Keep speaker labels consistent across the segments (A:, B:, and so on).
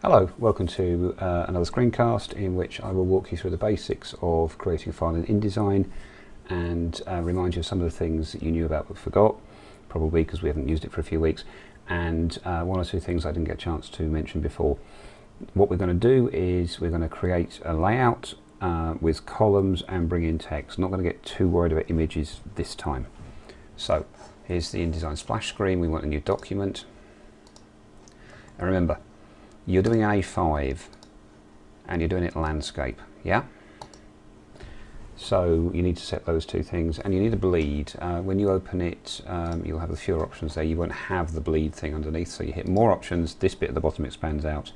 A: Hello, welcome to uh, another screencast in which I will walk you through the basics of creating a file in InDesign and uh, remind you of some of the things that you knew about but forgot, probably because we haven't used it for a few weeks, and uh, one or two things I didn't get a chance to mention before. What we're going to do is we're going to create a layout uh, with columns and bring in text. Not going to get too worried about images this time. So here's the InDesign splash screen. We want a new document. And remember, you're doing A5 and you're doing it landscape, yeah? So you need to set those two things and you need a bleed. Uh, when you open it, um, you'll have a fewer options there. You won't have the bleed thing underneath. So you hit more options, this bit at the bottom expands out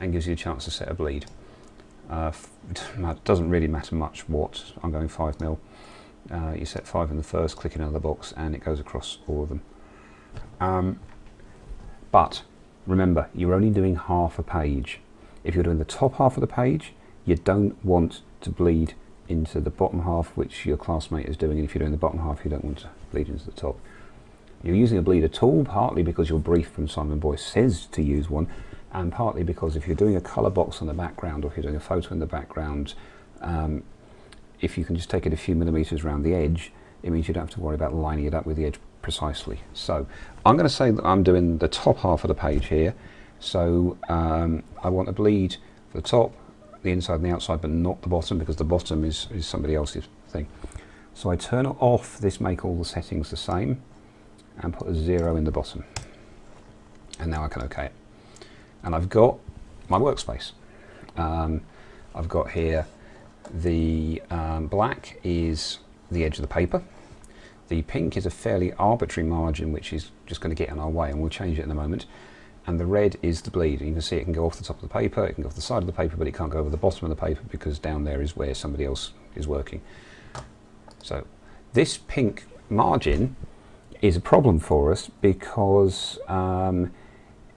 A: and gives you a chance to set a bleed. Uh, it doesn't really matter much what, I'm going 5 mil. Uh, you set 5 in the first, click in another box and it goes across all of them. Um, but remember, you're only doing half a page. If you're doing the top half of the page, you don't want to bleed into the bottom half, which your classmate is doing, and if you're doing the bottom half, you don't want to bleed into the top. You're using a bleeder tool, partly because your brief from Simon Boyce says to use one, and partly because if you're doing a colour box on the background, or if you're doing a photo in the background, um, if you can just take it a few millimetres around the edge, it means you don't have to worry about lining it up with the edge precisely. So I'm going to say that I'm doing the top half of the page here. So um, I want to bleed the top, the inside and the outside, but not the bottom because the bottom is, is somebody else's thing. So I turn off this make all the settings the same and put a zero in the bottom. And now I can OK it. And I've got my workspace. Um, I've got here the um, black is the edge of the paper. The pink is a fairly arbitrary margin which is just going to get in our way and we'll change it in a moment. And the red is the bleed. You can see it can go off the top of the paper, it can go off the side of the paper, but it can't go over the bottom of the paper because down there is where somebody else is working. So this pink margin is a problem for us because um,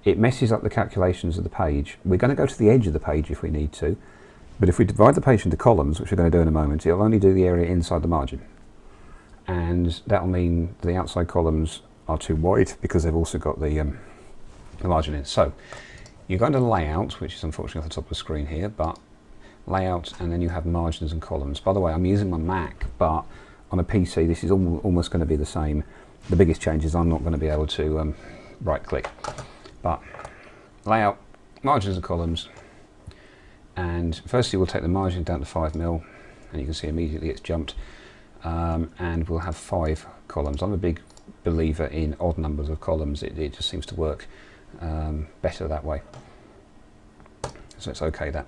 A: it messes up the calculations of the page. We're going to go to the edge of the page if we need to, but if we divide the page into columns, which we're going to do in a moment, it'll only do the area inside the margin. And that'll mean the outside columns are too wide because they've also got the, um, the margin in. So you go into layout, which is unfortunately off the top of the screen here, but layout and then you have margins and columns. By the way, I'm using my Mac, but on a PC this is al almost going to be the same. The biggest change is I'm not going to be able to um, right click. But layout, margins and columns, and firstly we'll take the margin down to 5 mil and you can see immediately it's jumped um, and we'll have five columns. I'm a big believer in odd numbers of columns, it, it just seems to work um, better that way. So it's okay that.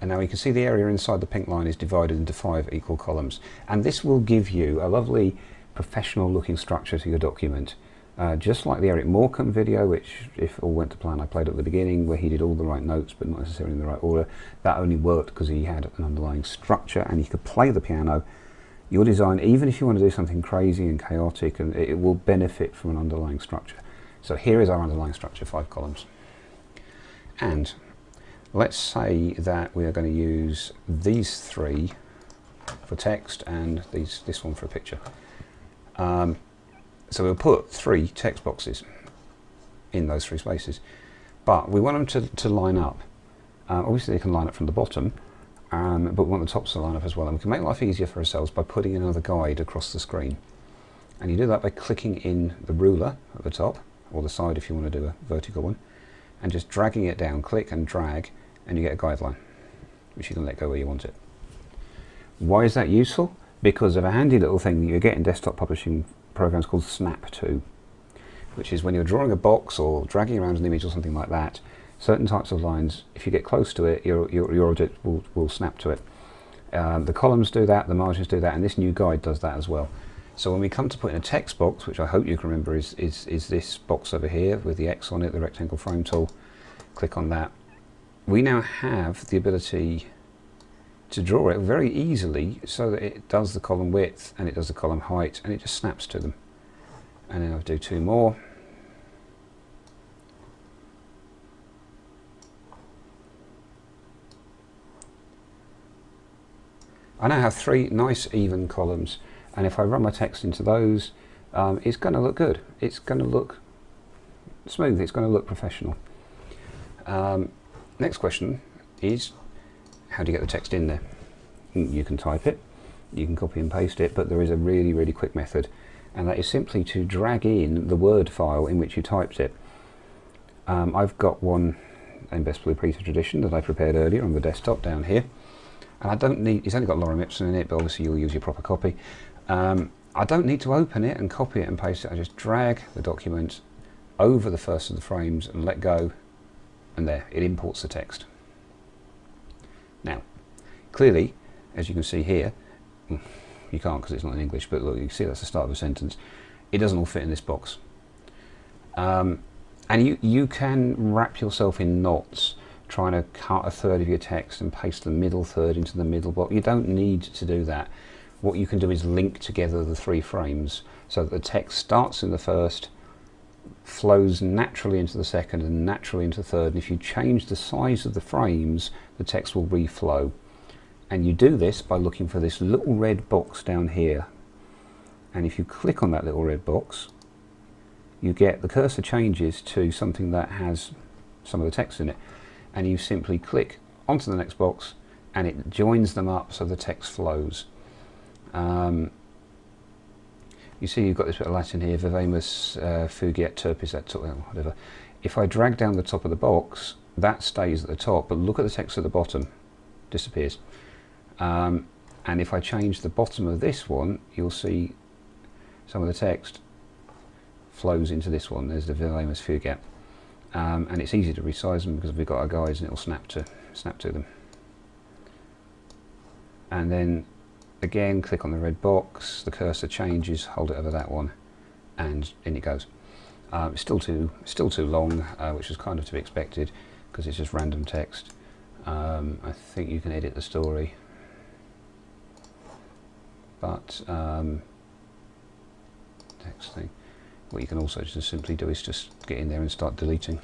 A: And now you can see the area inside the pink line is divided into five equal columns. And this will give you a lovely professional looking structure to your document. Uh, just like the Eric Morecambe video, which if all went to plan I played at the beginning, where he did all the right notes but not necessarily in the right order, that only worked because he had an underlying structure and he could play the piano. Your design, even if you want to do something crazy and chaotic, and it, will benefit from an underlying structure. So here is our underlying structure, five columns. And let's say that we are going to use these three for text and these, this one for a picture. Um, so we'll put three text boxes in those three spaces. But we want them to, to line up. Uh, obviously they can line up from the bottom, um, but we want the tops to line up as well. And we can make life easier for ourselves by putting another guide across the screen. And you do that by clicking in the ruler at the top, or the side if you want to do a vertical one, and just dragging it down, click and drag, and you get a guideline, which you can let go where you want it. Why is that useful? Because of a handy little thing that you get in desktop publishing programs called Snap to, which is when you're drawing a box or dragging around an image or something like that, certain types of lines, if you get close to it, your, your, your object will, will snap to it. Um, the columns do that, the margins do that, and this new guide does that as well. So when we come to put in a text box, which I hope you can remember is, is, is this box over here with the X on it, the rectangle frame tool, click on that. We now have the ability to draw it very easily so that it does the column width and it does the column height and it just snaps to them. And then I'll do two more. I now have three nice even columns and if I run my text into those um, it's going to look good. It's going to look smooth, it's going to look professional. Um, next question is, how do you get the text in there? Mm, you can type it, you can copy and paste it, but there is a really, really quick method, and that is simply to drag in the Word file in which you typed it. Um, I've got one in Best Blue Peter Tradition that I prepared earlier on the desktop down here, and I don't need, it's only got Lorem Ipsum in it, but obviously you'll use your proper copy. Um, I don't need to open it and copy it and paste it, I just drag the document over the first of the frames and let go, and there, it imports the text. Now, clearly, as you can see here, mm, you can't because it's not in English, but look, you can see that's the start of a sentence. It doesn't all fit in this box. Um, and you, you can wrap yourself in knots trying to cut a third of your text and paste the middle third into the middle box. You don't need to do that. What you can do is link together the three frames so that the text starts in the first, flows naturally into the second and naturally into the third. And if you change the size of the frames, the text will reflow. And you do this by looking for this little red box down here. And if you click on that little red box, you get the cursor changes to something that has some of the text in it. And you simply click onto the next box and it joins them up so the text flows. Um, you see you've got this bit of Latin here, vivamus uh, fugiet turpis et whatever. If I drag down the top of the box, that stays at the top, but look at the text at the bottom, disappears. Um, and if I change the bottom of this one, you'll see some of the text flows into this one. There's the Vivamus fugiet. Um, and it's easy to resize them because we've got our guides and it'll snap to snap to them. And then again click on the red box, the cursor changes, hold it over that one, and in it goes. Uh, it's still too still too long, uh, which is kind of to be expected because it's just random text. Um, I think you can edit the story, but um, thing. What you can also just simply do is just get in there and start deleting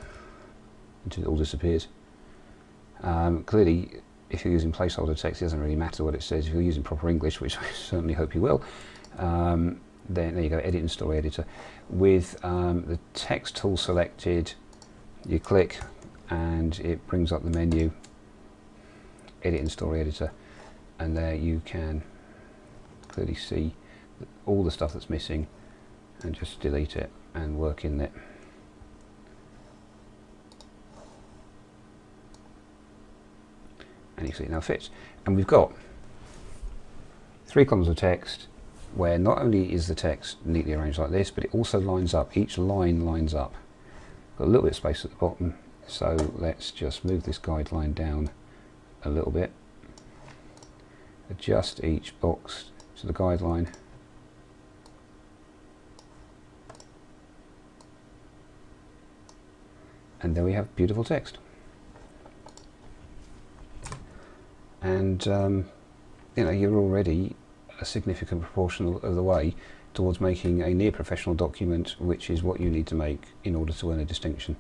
A: until it all disappears. Um, clearly, if you're using placeholder text, it doesn't really matter what it says. If you're using proper English, which I certainly hope you will, um, then there you go, edit in story editor. With um, the text tool selected, you click and it brings up the menu, edit in story editor, and there you can clearly see all the stuff that's missing and just delete it and work in it. and you see it now fits. And we've got three columns of text where not only is the text neatly arranged like this, but it also lines up. Each line lines up. Got a little bit of space at the bottom, so let's just move this guideline down a little bit. Adjust each box to the guideline. And there we have beautiful text. and um, you know you're already a significant proportion of the way towards making a near professional document which is what you need to make in order to earn a distinction.